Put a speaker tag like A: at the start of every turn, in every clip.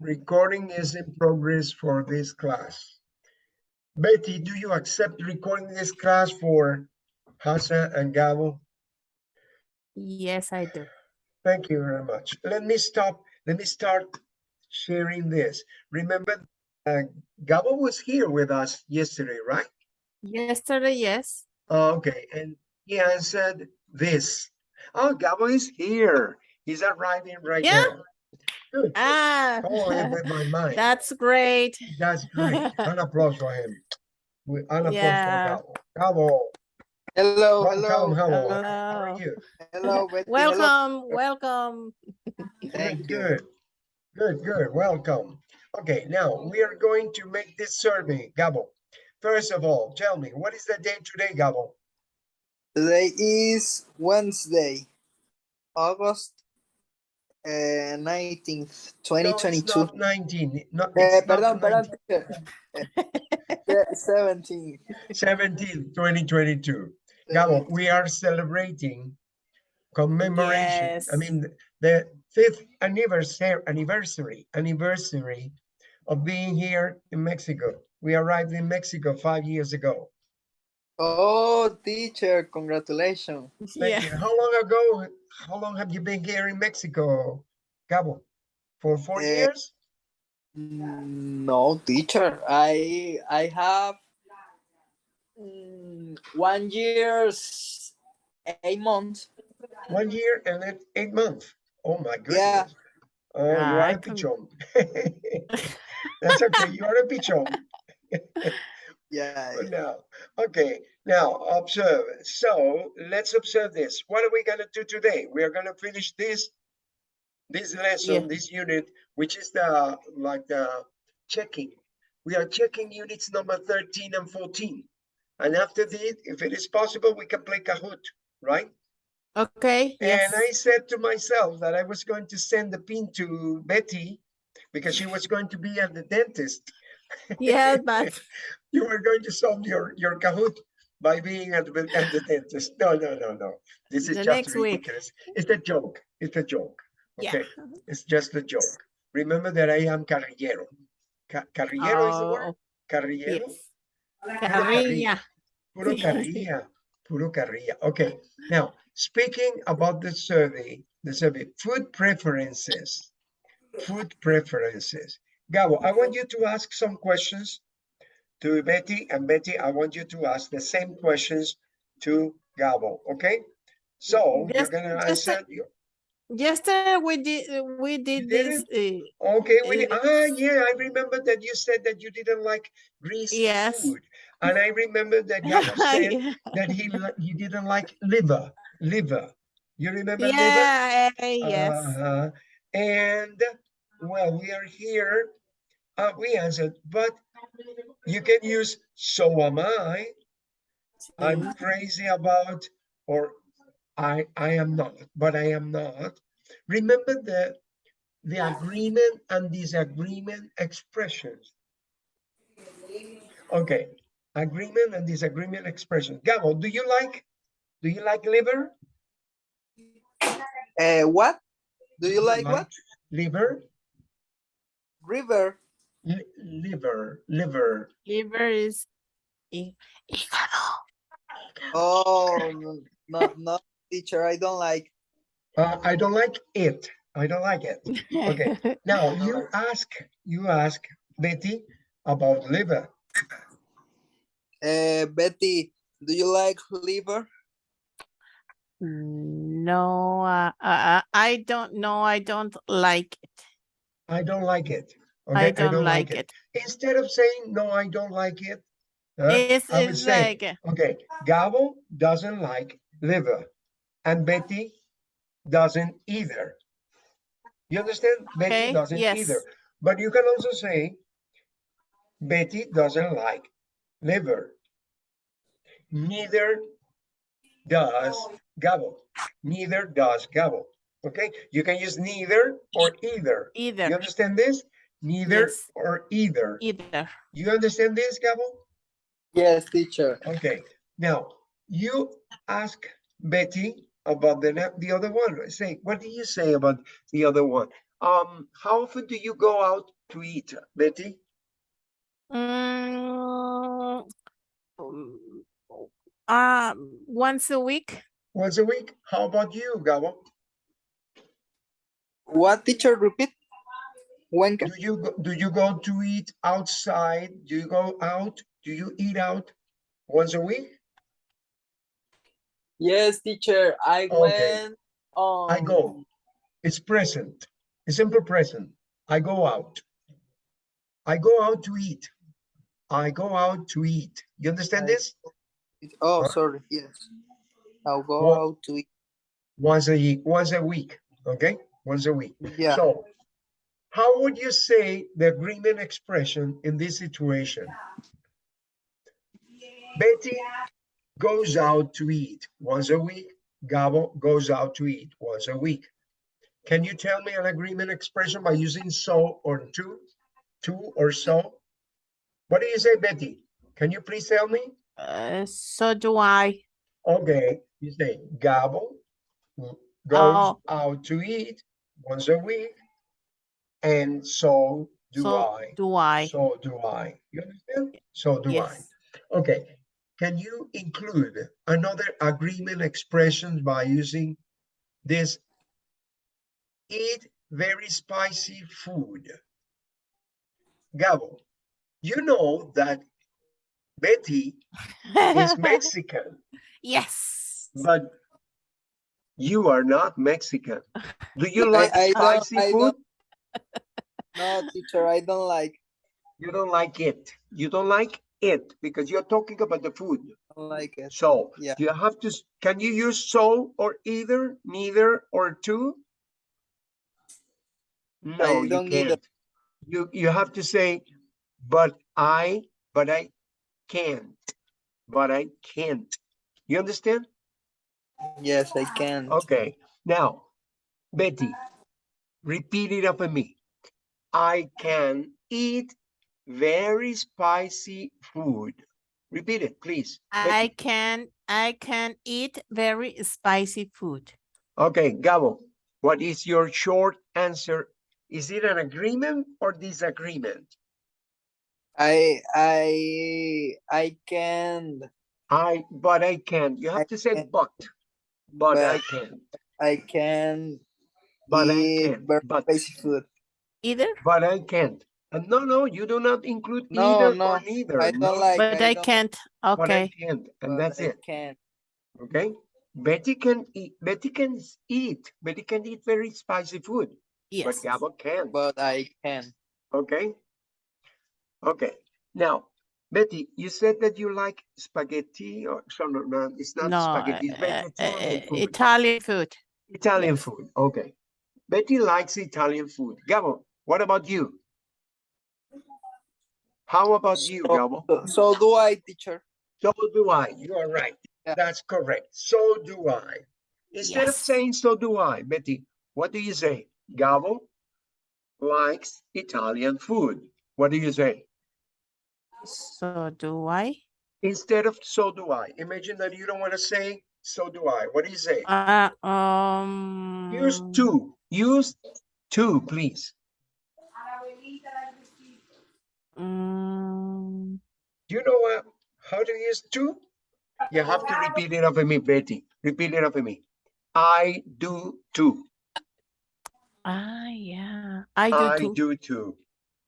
A: Recording is in progress for this class. Betty, do you accept recording this class for Hassan and Gabo?
B: Yes, I do.
A: Thank you very much. Let me stop, let me start sharing this. Remember, uh, Gabo was here with us yesterday, right?
B: Yesterday, yes.
A: Oh, Okay, and he answered this. Oh, Gabo is here. He's arriving right
B: Yeah.
A: now. Good.
B: Ah,
A: Oh, I read my mind.
B: that's great.
A: That's great. An applause for him. We- An applause
B: Yeah.
A: for Gabo. Gabo,
C: Hello,
A: welcome,
C: hello,
A: Gabo. How are
B: Hello.
A: you?
C: hello, Betty, hello.
B: Welcome, welcome.
C: Thank you.
A: good. Good, good. Welcome. Okay, now we are going to make this survey, Gabo. First of all, tell me, what is the date today, Gabo?
C: Today is Wednesday, August uh, 19th, 2022.
A: not Nineteen, not,
C: Eh, perdón, perdón.
A: 19.
C: Eh, 17.
A: 17, 2022. Gabo, we are celebrating commemoration.
B: Yes.
A: I mean, the fifth anniversary, anniversary, anniversary of being here in Mexico. We arrived in Mexico five years ago.
C: Oh, teacher, congratulations.
A: Thank you. How long ago, how long have you been here in Mexico, Gabo? For four
C: Eh,
A: years?
C: Mm, No, teacher. I I have mm, one year's eight months.
A: One year and eight months. Oh my goodness.
C: Yeah.
A: goodness. Oh, you
B: Ah,
A: are
B: I
A: a
B: can-
A: pichon. That's okay, you are a pichon.
C: Yeah.
A: But now, okay, now observe. So let's observe this. What are we gonna do today? We are gonna finish this, this lesson, this unit, which is the, like the checking. We are checking units number 13 and 14. And after this, if it is possible, we can play Kahoot, right?
B: Okay, yes.
A: And I said to myself that I was going to send the pin to Betty because she was going to be at the dentist.
B: Yeah, but
A: You were going to solve your, your Kahoot by being at the, at the dentist. No, no, no, no. This is
B: The
A: just
B: next week.
A: It's a joke. It's a joke.
B: yeah.
A: It's just a joke. Remember that I am carrillero. Ca- Carrillero is the word?
B: Oh,
A: Carrillero?
B: yes.
A: Carrilla. Puro carrilla, puro carrilla. Okay, now speaking about the survey, the survey, food preferences, food preferences. Gabo, I want you to ask some questions to Betty, and Betty, I want you to ask the same questions to Gabo, okay? So you're
B: Just-
A: gonna answer, you-
B: Yesterday we did we did this. uh,
A: okay, we,
B: Uh,
A: ah, yeah, I remember that you said that you didn't like greasy
B: Yes.
A: food. And I remember that Gabo said
B: yeah,
A: that he he didn't like liver, liver. You remember liver?
B: yeah, uh, yes.
A: Uh-huh. And well, we are here. Uh, we answered, but you can use so am I. I'm crazy about, or I I am not, but I am not. Remember the the agreement and disagreement expressions. Okay, agreement and disagreement expressions. Gabo, do you like do you like liver?
C: Uh, what? Do you like what?
A: Liver?
C: River.
A: Li- liver, liver.
B: Liver is hí- hígado.
C: Oh, no, no, no, teacher, I don't like.
A: Uh, I don't like it. I don't like it. Okay. Now you ask, you ask Betty about liver.
C: Uh, Betty, do you like liver?
B: No, uh, uh, I don't know. I don't like it.
A: I don't like it.
B: I
A: Okay,
B: don't like it.
A: Instead of saying no, I don't like it. uh,
B: It's,
A: I would say,
B: like,
A: okay, Gabo doesn't like liver, and Betty doesn't either. You understand? Betty doesn't either. But you can also say Betty doesn't like liver. Neither does Gabo. Neither does Gabo. Okay, you can use neither or either.
B: Either.
A: You understand this? Neither
B: Yes.
A: or either.
B: either.
A: You understand this, Gabo?
C: Yes, teacher.
A: Okay, now you ask Betty about the the other one. Say, what do you say about the other one? Um, how often do you go out to eat, Betty?
B: Mm, um, uh, once a week.
A: Once a week? How about you, Gabo?
C: What teacher repeat? When ca-
A: Do you, go- do you go to eat outside? Do you go out? Do you eat out once a week?
C: Yes, teacher, I
A: Okay.
C: went on.
A: I go. It's present. It's simple present. I go out. I go out to eat. I go out to eat. You understand
C: I-
A: this?
C: Oh,
A: Huh?
C: sorry, yes. I'll go
A: What-
C: out to eat.
A: Once a ye- once a week, okay? Once a week.
C: Yeah,
A: So how would you say the agreement expression in this situation? Betty goes out to eat once a week. Gabo goes out too eat once a week. Can you tell me an agreement expression by using so or to? Too or so? What do you say, Betty? Can you please tell me?
B: Uh, so do I.
A: Okay, you say Gabo goes
B: Oh.
A: out to eat once a week. And so do
B: so
A: I.
B: do I.
A: So do I. You understand? So do I.
B: yes.
A: Okay. Can you include another agreement expression by using this eat very spicy food? Gabo, you know that Betty is Mexican,
B: yes.
A: but you are not Mexican. Do you like
C: I don't-
A: spicy
C: I
A: food?
C: No, teacher, I don't like,
A: You don't like it. You don't like it because you're talking about the food.
C: don't like it.
A: So
C: Yeah.
A: you have to, can you use so or either, neither or too? No, you
C: don't need it.
A: can't. You, you have to say, but I, but I can't, but I can't. You understand?
C: Yes, I can.
A: Okay, now, Betty, repeat it after me. I can eat very spicy food. Repeat it, please.
B: I can I can eat very spicy food.
A: Okay, Gabo, what is your short answer? Is it an agreement or disagreement?
C: I, I, I can,
A: I, but I can't. You
C: I
A: have to say
C: can't.
A: but, but I can't,
C: I can
A: but I can't, but,
C: spicy food.
B: Either,
A: but I can't. And no, no, you do not include
C: No,
A: either
C: no,
A: or neither.
C: I don't like.
B: but I
C: don't-
B: can't.
A: But I
B: Okay.
A: can't, and
C: but
A: that's
C: I
A: it,
C: Can.
A: okay? Betty can eat, Betty can eat, Betty can eat very spicy food,
B: Yes.
A: but Gabo can't.
C: But I can.
A: Okay. Okay. Now, Betty, you said that you like spaghetti or so no, no, it's not
B: No,
A: spaghetti, it's
B: uh, uh, uh,
A: food.
B: Italian food.
A: Italian
B: yes.
A: food. Okay. Betty likes Italian food. Gabo, what about you? How about you,
C: So-
A: Gabo?
C: So, so do I, teacher.
A: So do I. You are right.
C: Yeah.
A: That's correct. So do I. Instead of saying so do I, Betty, what do you say? Gabo likes Italian food. What do you say?
B: So do I.
A: Instead of so do I. Imagine that you don't want too say so do I. What do you say?
B: Uh, um.
A: Use to. Use too, please.
B: mm,
A: Do you know uh, how to use too? You have to repeat it after me, Betty. Repeat it after me. I do too.
B: ah, yeah. I do
A: I
B: too.
A: do too.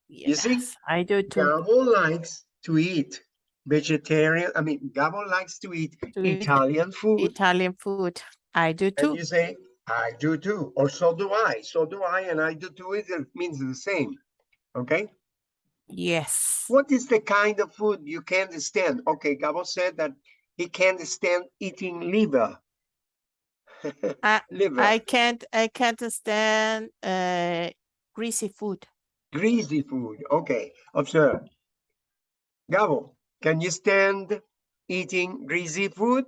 A: you see?
B: Yes, I do too.
A: Gabo likes to eat vegetarian. I mean, Gabo likes to eat
B: To eat
A: Italian food.
B: Italian food. I do
A: And
B: too.
A: you say, I do too, or so do I. So do I, and I do too. It means the same. Okay.
B: Yes.
A: What is the kind of food you can't stand? Okay, Gabo said that he can't stand eating liver.
B: I-
A: liver,
B: I can't I can't stand uh greasy food.
A: greasy food. Okay, observe. Gabo, can you stand eating greasy food?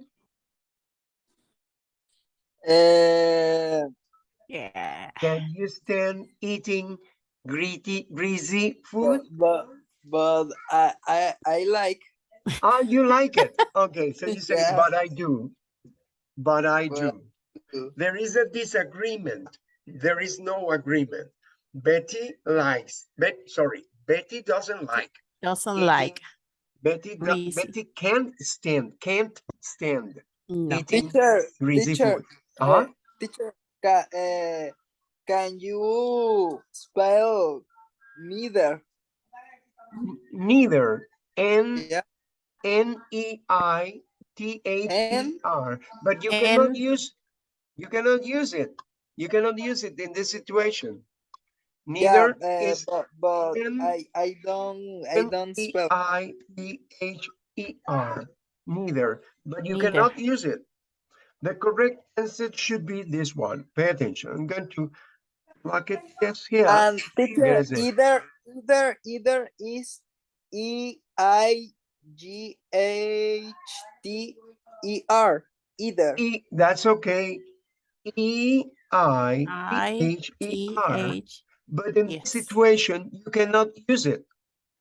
C: Uh,
B: Yeah.
A: Can you stand eating greasy, greasy food?
C: but, but I, I, I like,
A: Ah, you like it. Okay, so you say,
C: Yes.
A: but I do. But I
C: But
A: do.
C: do.
A: There is a disagreement. There is no agreement. Betty likes, Bet, sorry, Betty doesn't like.
B: Doesn't
A: eating-
B: like.
A: Betty, do- Betty can't stand, can't stand
B: No.
A: eating
C: Teacher,
A: greasy
C: teacher,
A: food. Uh-huh.
C: teacher, ca- uh, can you spell neither?
A: N- Neither, N,
C: Yeah,
A: N E I T H E
C: N?
A: R, but you cannot use, you cannot use it. You cannot use it in this situation.
C: yeah,
A: Neither
C: uh,
A: is
C: but, but
A: N-
C: I, I don't, I don't spell.
A: I T H E R, neither, but you
B: Neither.
A: cannot use it. The correct answer should be this one. Pay attention. I'm going to mark it yes here.
C: Um, and teacher,
A: it.
C: either, either, either is E I G H T E R, either.
A: E, that's okay. E I
B: I
A: T H E
B: T
A: R.
B: H.
A: But in
B: Yes.
A: this situation, you cannot use it.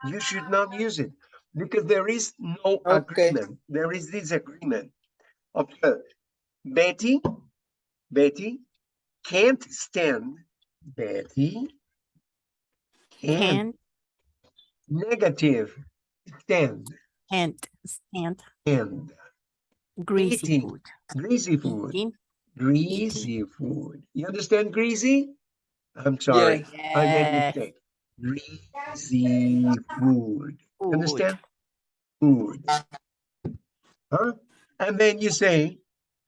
A: You should not use it because there is no
C: Okay.
A: agreement. There is disagreement. Observe. Betty, Betty can't stand. Betty can't negative stand
B: can't stand
A: and
B: greasy
A: Eating.
B: food.
A: greasy food.
B: Eating.
A: Greasy food. You understand greasy? I'm sorry. I made a mistake. Greasy food.
B: Food.
A: Understand? Food. Huh? And then you say,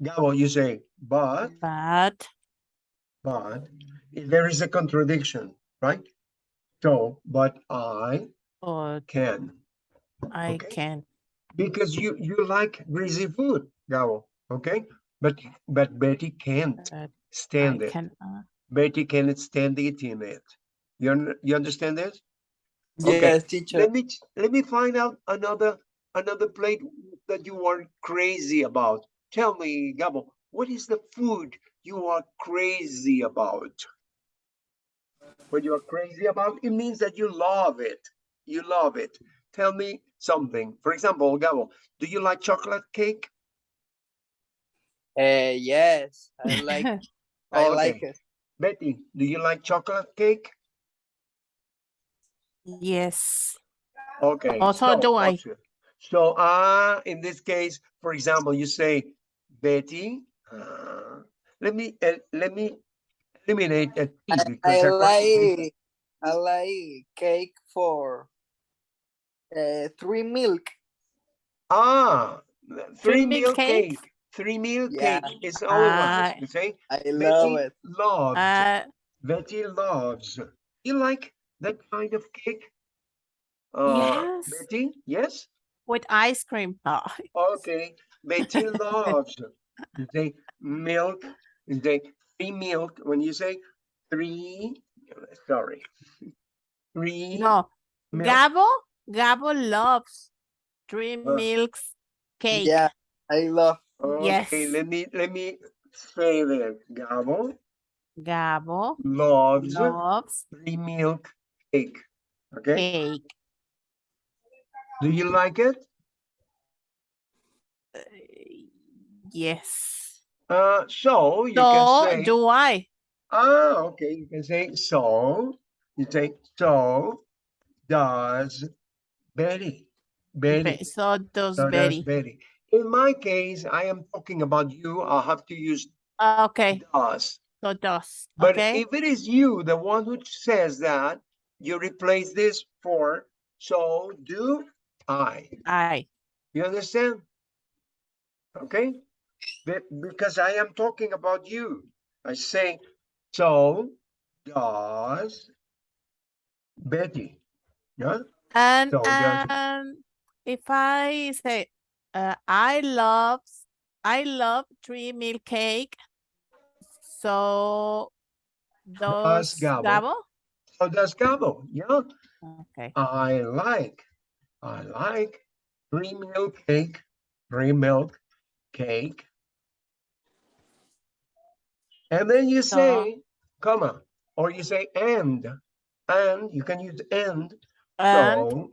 A: Gabo, you say, but,
B: But
A: but, there is a contradiction, right? So, but I
B: but
A: can,
B: I
A: Okay.
B: can.
A: because you, you like greasy food, Gabo, okay? But, but Betty can't
B: But I
A: stand it.
B: can. uh,
A: Betty cannot stand eating it. You, you understand this? Okay.
C: Yes, teacher.
A: Let me, let me find out another, another plate that you are crazy about. Tell me, Gabo, what is the food you are crazy about? What you are crazy about, it means that you love it. You love it. Tell me something. For example, Gabo, do you like chocolate cake?
C: Uh, yes, I like, I like it.
A: Betty, do you like chocolate cake?
B: yes.
A: Okay.
B: Also, do I.
A: observe. So, uh, in this case, for example, you say, Betty, uh, let me, uh, let me eliminate a T
C: I,
A: because
C: I
A: they're
C: like, I like cake for uh, three milk.
A: Ah, three
B: Three meal
A: meal
B: cake?
A: cake. Three meal
C: Yeah.
A: cake is all
B: Ah.
A: You say,
C: I love
A: Betty
C: it.
A: loves,
B: Uh,
A: Betty loves. You like that kind of cake? Uh,
B: Yes.
A: Betty, yes?
B: with ice cream. Oh,
A: Okay, Betty loves. You say milk, you say three milk. When you say three, sorry, three.
B: no.
A: milk.
B: Gabo, Gabo loves three
A: Uh,
B: milks cake.
C: Yeah, I love.
A: Okay,
B: yes.
A: let me let me say that. Gabo
B: Gabo
A: loves
B: loves
A: three milk cake. Okay,
B: cake.
A: do you like it?
B: Uh, yes.
A: Uh, so you
B: So
A: can say.
B: do I.
A: Ah, okay. You can say so. You say so. Does Betty? Betty.
B: So does
A: So does
B: Betty.
A: Betty. In my case, I am talking about you. I'll have to use
B: Okay.
A: does.
B: So does.
A: But
B: Okay.
A: if it is you, the one who says that, you replace this for so do I.
B: I.
A: You understand? Okay? Because I am talking about you. I say, so does Betty. Yeah?
B: And
A: So
B: and if I say, uh, I love, I love three meal cake. So does
A: Gabo.
B: Gabo?
A: So does Gabo. Yeah?
B: Okay.
A: I like, I like three milk cake, three milk cake. And then you say, comma, or you say and, and you can use and.
B: And
A: So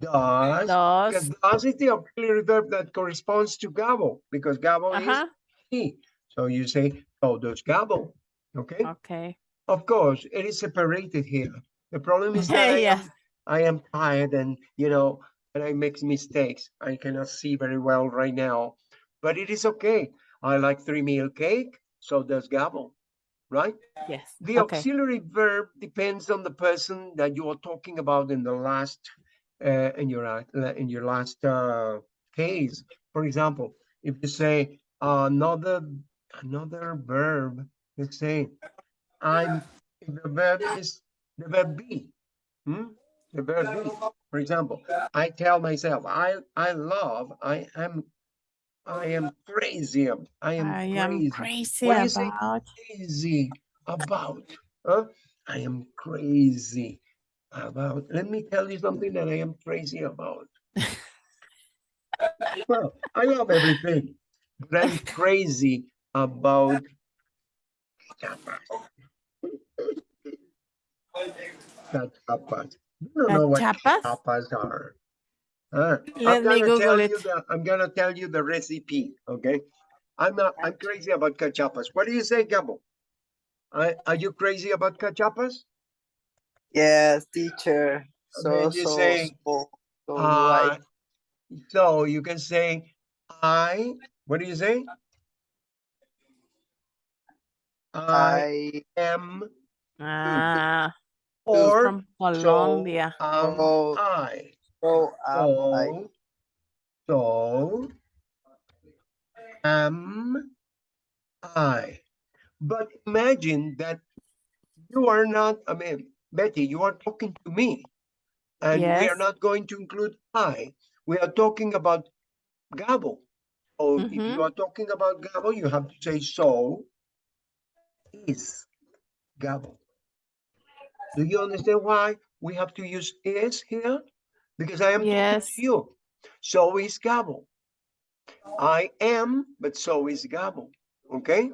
A: does, because
B: does,
A: does is the auxiliary verb that corresponds to Gabo, because Gabo is
B: uh-huh,
A: he. So you say, so does Gabo, okay?
B: okay.
A: of course, it is separated here. The problem is that I am, I am tired and, you know, and I make mistakes. I cannot see very well right now, but it is okay. I like three meal cake, so does Gabo, right?
B: Yes.
A: The
B: Okay.
A: auxiliary verb depends on the person that you are talking about in the last, uh, in your, uh, in your last, uh, case. For example, if you say another, another verb, let's say, I'm, the verb is the verb be, hmm? The verb be, for example, I tell myself, I, I love, I am, I am crazy, ab- I am
B: I am
A: crazy
B: crazy
A: What
B: about.
A: crazy about, huh? I am crazy about, let me tell you something that I am crazy about. Well, I love everything, but I'm crazy about cachapas. Cachapas. You don't know what
B: Cachapas?
A: cachapas are. Huh?
B: Let
A: I'm
B: me
A: gonna tell
B: Google
A: you
B: it.
A: the, I'm gonna tell you the recipe, okay? I'm not, I'm crazy about cachapas. What do you say, Gabo? Are, are you crazy about cachapas?
C: Yes, teacher. So
A: you
C: so
A: say,
C: so, so
A: Uh,
C: right.
A: so you can say, I, what do you say? I
C: I
A: am,
B: Ah,
A: or
B: from
A: so
B: Colombia.
A: am
C: Oh.
A: I.
C: so am I.
A: So, so am I. But imagine that you are not, I mean, Betty, you are talking to me. And we are not going to include I. We are talking about Gabo. So if
B: Mhm.
A: you are talking about Gabo, you have to say so is Gabo. Do you understand why we have to use is here? Because I am
B: Yes.
A: you. So is Gabo. I am, but so is Gabo. Okay?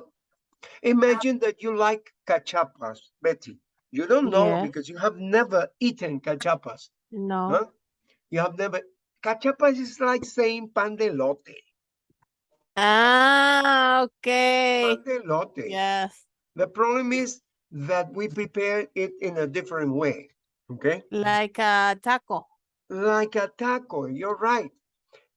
A: Imagine that you like cachapas, Betty. You don't know
B: Yes.
A: because you have never eaten cachapas.
B: No.
A: Huh? You have never. Cachapas is like saying pan de lote.
B: Ah, okay.
A: Pan de lote.
B: Yes.
A: The problem is that we prepare it in a different way. Okay?
B: Like a taco.
A: Like a taco, you're right.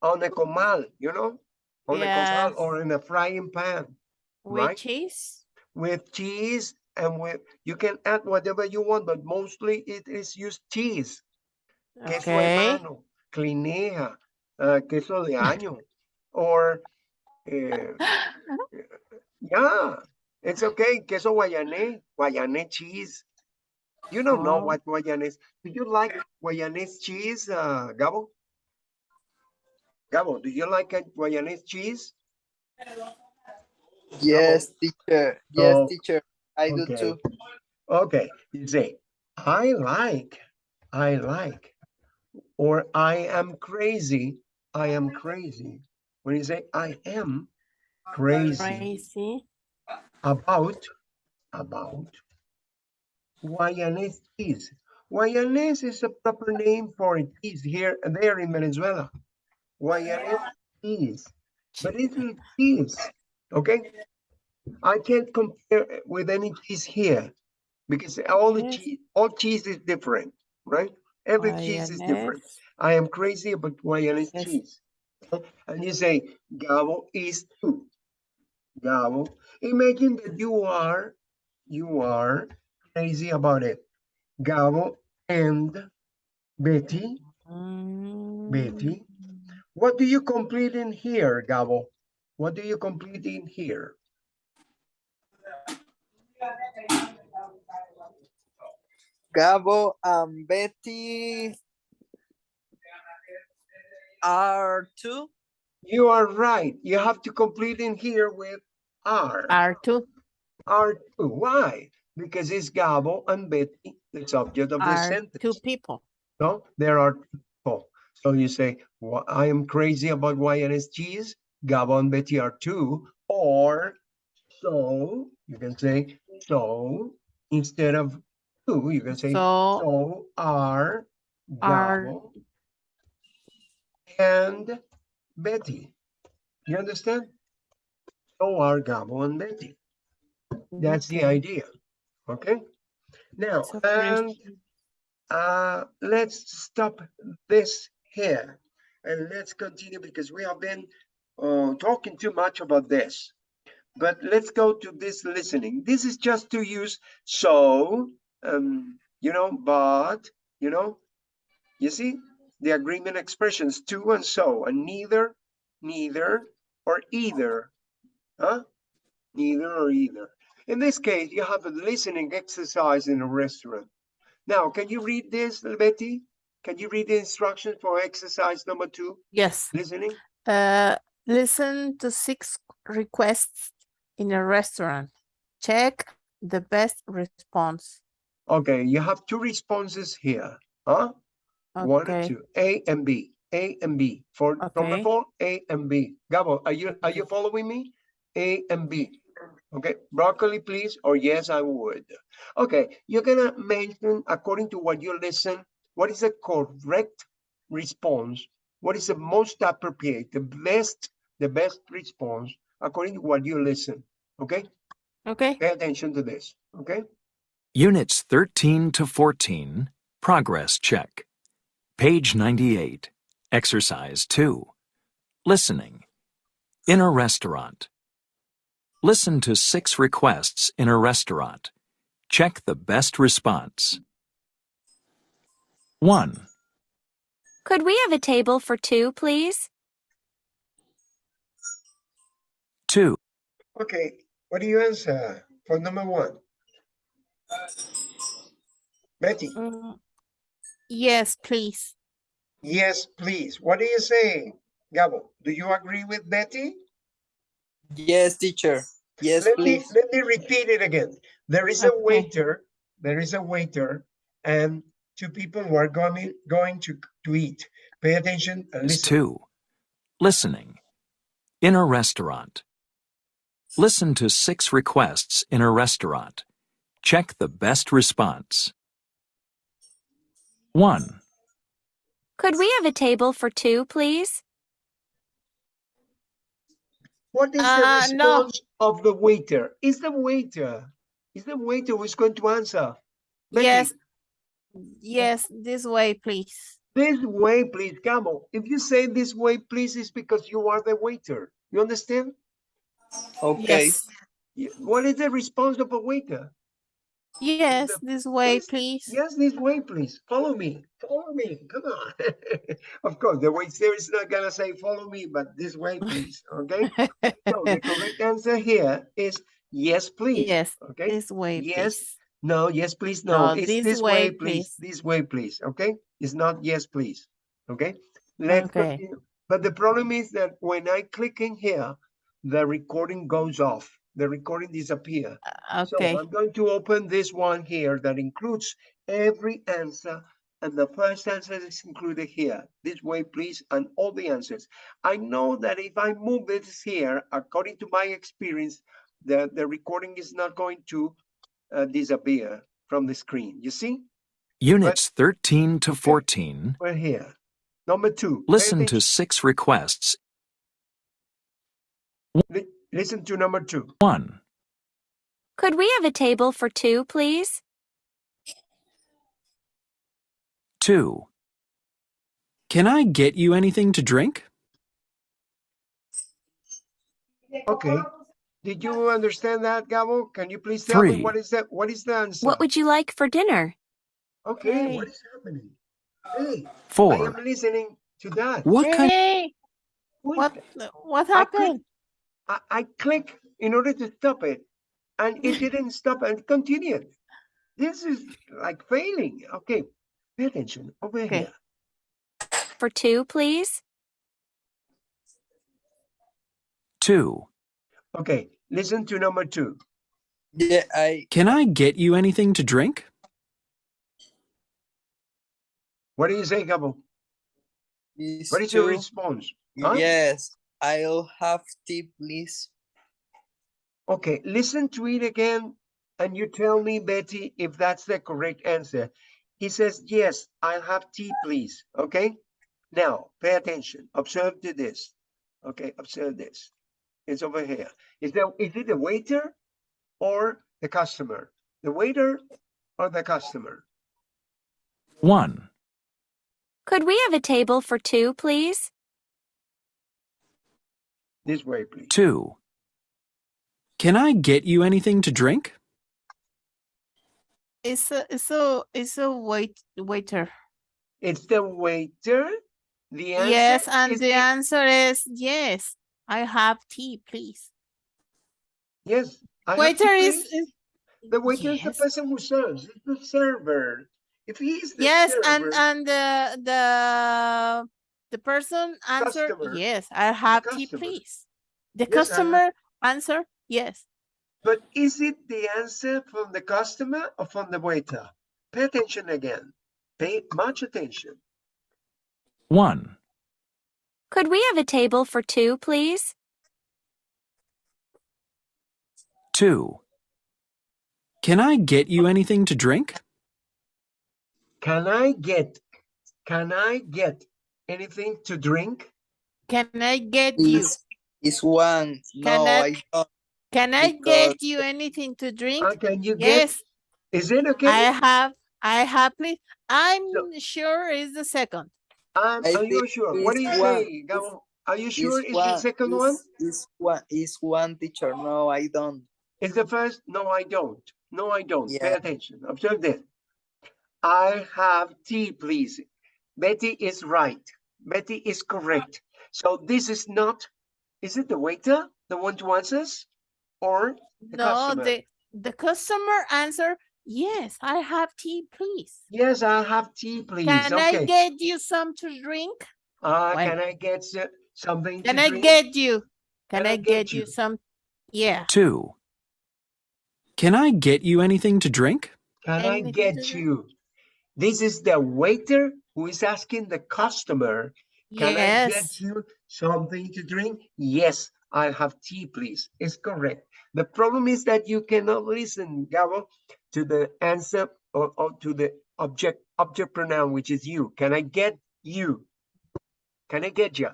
A: On a comal, you know? On a comal or in a frying pan
B: With
A: Right.
B: cheese.
A: with cheese and with, you can add whatever you want, but mostly it is used cheese.
B: Okay.
A: Queso hermano, clinea, uh, queso de año, or, eh, yeah, it's okay. Queso guayanés, guayanés cheese. You don't know
B: Oh.
A: what guayanés. Do you like guayanés cheese, uh, Gabo? Gabo, do you like a guayanés cheese?
C: Yes, teacher. Yes,
A: So,
C: teacher. I do too.
A: Okay, you say, I like, I like, or I am crazy, I am crazy. When you say I am crazy
B: Crazy.
A: about, about Guayanese cheese. Guayanese is a proper name for cheese here and there in Venezuela. Guayanese cheese, but it's a cheese, okay? I can't compare with any cheese here because all the cheese, all cheese is different, right? Every cheese is different. I am crazy about Guayanese
B: Yes.
A: cheese. And you say, Gabo is too. Gabo. Imagine that you are, you are crazy about it. Gabo and Betty. Betty.
B: Mm.
A: What do you complete in here, Gabo? What do you complete in here?
C: Gabo and Betty are too.
A: You are right. You have to complete in here with are.
B: R2.
A: R2. Why? Because it's Gabo and Betty, the subject of the sentence.
B: two people.
A: No, there are people. So you say, "Wha- I am crazy about cheese. Gabo and Betty are too. Or so you can say so instead of too, you can say
B: So
A: so are
B: Are-
A: Gabo and Betty. You understand? So are Gabo and Betty. That's the
B: mm-hmm.
A: idea. Okay? Now, and uh, let's stop this here and let's continue because we have been uh, talking too much about this. But let's go to this listening. This is just to use so, um, you know, but, you know, you see the agreement expressions to and so, and neither, neither, or either, huh? Neither or either. In this case, you have a listening exercise in a restaurant. Now, can you read this, Betty? Can you read the instructions for exercise number two,
B: Yes.
A: listening?
B: Uh, listen to six requests in a restaurant. Check the best response.
A: Okay, you have two responses here, huh? One and two, A and B, A and B. For from the
B: Okay.
A: phone, A and B. Gabo, are you are you following me? A and B. Okay, broccoli, please, or yes, I would. Okay, you're gonna mention according to what you listen, what is the correct response? What is the most appropriate, the best, the best response according to what you listen? Okay,
B: Okay.
A: pay attention to this. Okay.
D: Units 13 to 14, Progress Check. Page 98, Exercise 2. Listening. In a restaurant. Listen to six requests in a restaurant. Check the best response. 1,
E: Could we have a table for two, please?
D: 2,
A: Okay, what do you answer for number one? Betty,
B: Mm, Yes, please.
A: yes, please. What do you say? Gabo, do you agree with Betty?
C: Yes, teacher. Yes,
A: let me
C: please.
A: let me repeat it again. There is a waiter, there is a waiter, and two people who are going going to to eat. Pay attention uh, and listen.
D: 2. Listening. In a restaurant. Listen to six requests in a restaurant. Check the best response. 1,
E: Could we have a table for two, please?
A: What is the
B: Uh, no.
A: response of the waiter? Is the waiter? Is the waiter who's going to answer? Betty,
B: Yes. Yes, this way, please.
A: This way, please, Gabo. If you say this way, please, it's because you are the waiter. You understand?
C: Okay.
B: Yes.
A: What is the response of a waiter?
B: Yes, this way,
A: Yes,
B: please.
A: Yes, this way, please. Follow me. Follow me. Come on. of course, the waiter is not gonna say follow me, but this way, please. Okay. so the correct answer here is yes, please.
B: Yes,
A: Okay.
B: this way,
A: Yes,
B: please.
A: No, yes, please. No,
B: No,
A: it's
B: this
A: this,
B: way,
A: way, please.
B: please.
A: This way, please. Okay. It's not yes, please. Okay. Let's
B: Okay.
A: continue. But the problem is that when I click in here, the recording goes off. The recording disappear. So
B: Okay.
A: I'm going to open this one here that includes every answer. And the first answer is included here. This way, please, and all the answers. I know that if I move this here, according to my experience, the, the recording is not going to uh, disappear from the screen. You see?
D: Units 13 to 14.
A: We're here. Number two.
D: Listen to six requests.
A: Li- Listen to number two.
D: 1,
E: Could we have a table for two, please?
D: 2,
F: Can I get you anything to drink?
A: Okay. Did you understand that, Gabo? Can you please tell me what is that? What is the answer?
E: What would you like for dinner?
A: Okay, what
B: Hey.
A: is happening? Hey, I
D: 4,
A: am listening to that.
F: What kind?
B: Hey,
A: Wait,
B: what, what
A: I click-
B: happened?
A: I, I click in order to stop it, and it didn't stop and continued. This is like failing. Okay, pay attention over
B: Okay.
A: here.
E: For two, please?
D: 2,
A: Okay, listen to number two.
C: Yeah, I
F: Can I get you anything to drink?
A: What do you say, Gabo?
C: is
A: What is your
C: two.
A: response? Huh?
C: Yes, I'll have tea, please.
A: Okay, listen to it again, and you tell me, Betty, if that's the correct answer. He says, yes, I'll have tea, please. Okay? Now, pay attention. Observe to this. Okay, observe this. It's over here. Is that is it the waiter or the customer? The waiter or the customer?
D: 1,
E: Could we have a table for two, please?
A: This way, please.
D: 2,
F: Can I get you anything to drink?
B: It's a it's a it's a wait waiter.
A: It's the waiter. The answer
B: Yes, and
A: is
B: the answer is yes. I have tea, please.
A: Yes. I
B: Waiter is, is
A: The waiter is the person who serves. It's the server. If he is the
B: yes,
A: server,
B: and and the the the person answer
A: Customer.
B: yes. I have tea, please. The
A: Yes,
B: customer answer yes.
A: but is it the answer from the customer or from the waiter? Pay attention again. Pay much attention.
D: 1,
E: Could we have a table for two, please?
D: 2,
F: Can I get you anything to drink?
A: Can I get, can I get anything to drink?
B: Can I get you?
C: Is is one.
B: Can
C: No,
B: I-
C: I don't.
B: Can I get you anything to drink?
A: Uh, can you get,
B: Yes,
A: is it okay?
B: I have. I have. Please, I'm
A: So-
B: sure it's the second.
A: Um,
C: I
A: are you sure? What do you
C: one.
A: say, Gabo? Are you sure
C: Is
A: it's the second one?
C: Is one is one teacher. No, I don't.
A: Is the first? No, I don't. No, I don't. Pay attention. Observe this. I have tea, please. Betty is right. Betty is correct. So this is not, is it the waiter, the one to answers? Or the
B: no,
A: customer?
B: the the customer answer yes. I have tea, please.
A: Yes, I have tea, please.
B: Can
A: Okay.
B: I get you some to drink?
A: Uh,
B: When-
A: can I get s- something
B: Can
A: to
B: I
A: drink?
B: get you? Can,
A: Can I
B: I
A: get
B: get
A: you?
B: you some? Yeah.
D: 2,
F: Can I get you anything to drink?
A: Can I
B: Anything to
A: get you? This is the waiter who is asking the customer Can I get you something to drink? Yes, I'll have tea, please. It's correct. The problem is that you cannot listen, Gabo, to the answer or, or to the object object pronoun, which is you. Can I get you? Can I get you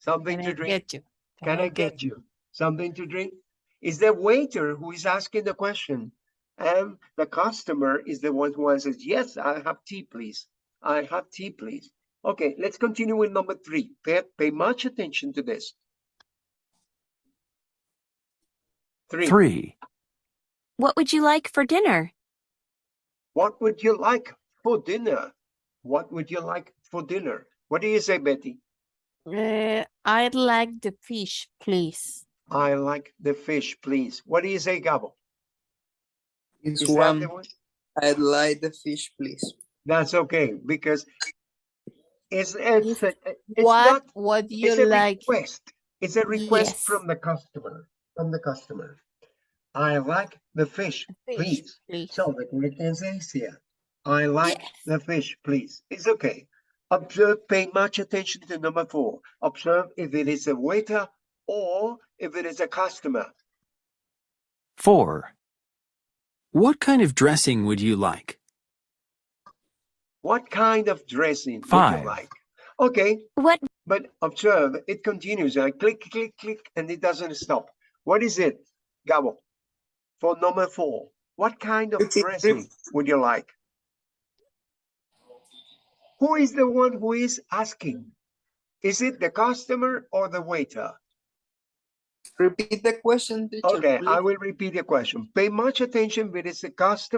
A: something
B: Can
A: to
B: I
A: drink?
B: get you?
A: Can I get you something to drink? Is the waiter who is asking the question, and the customer is the one who answers, yes, I have tea, please. I have tea, please. Okay, let's continue with number three. Pay, pay much attention to this. Three.
D: 3,
E: What would you like for dinner?
A: What would you like for dinner? What would you like for dinner? What do you say, Betty?
B: Uh, I'd like the fish, please.
A: I like the fish, please. What do you say, Gabo?
C: Is
A: Is
C: one.
A: one?
C: I'd like the fish, please.
A: That's okay, because it's, it's,
B: If-
A: a- it's
B: what
A: not
B: would you
A: It's a
B: like?
A: request. It's a request
B: Yes.
A: from the customer, from the customer. I like the fish,
B: Fish,
A: please.
B: please.
A: So the correct answer is here. I like
B: Yes.
A: the fish, please. It's okay. Observe, pay much attention to number four. Observe if it is a waiter or if it is a customer.
D: 4,
F: What kind of dressing would you like?
A: What kind of dressing would you like? Okay,
E: What
A: but observe, it continues. I click, click, click, and it doesn't stop. What is it, Gabo? For number four, what kind of
C: Repeat,
A: dressing would you like? Who is the one who is asking? Is it the customer or the waiter?
C: Repeat the question, teacher.
A: Okay, I will repeat the question. Pay much attention if it is the customer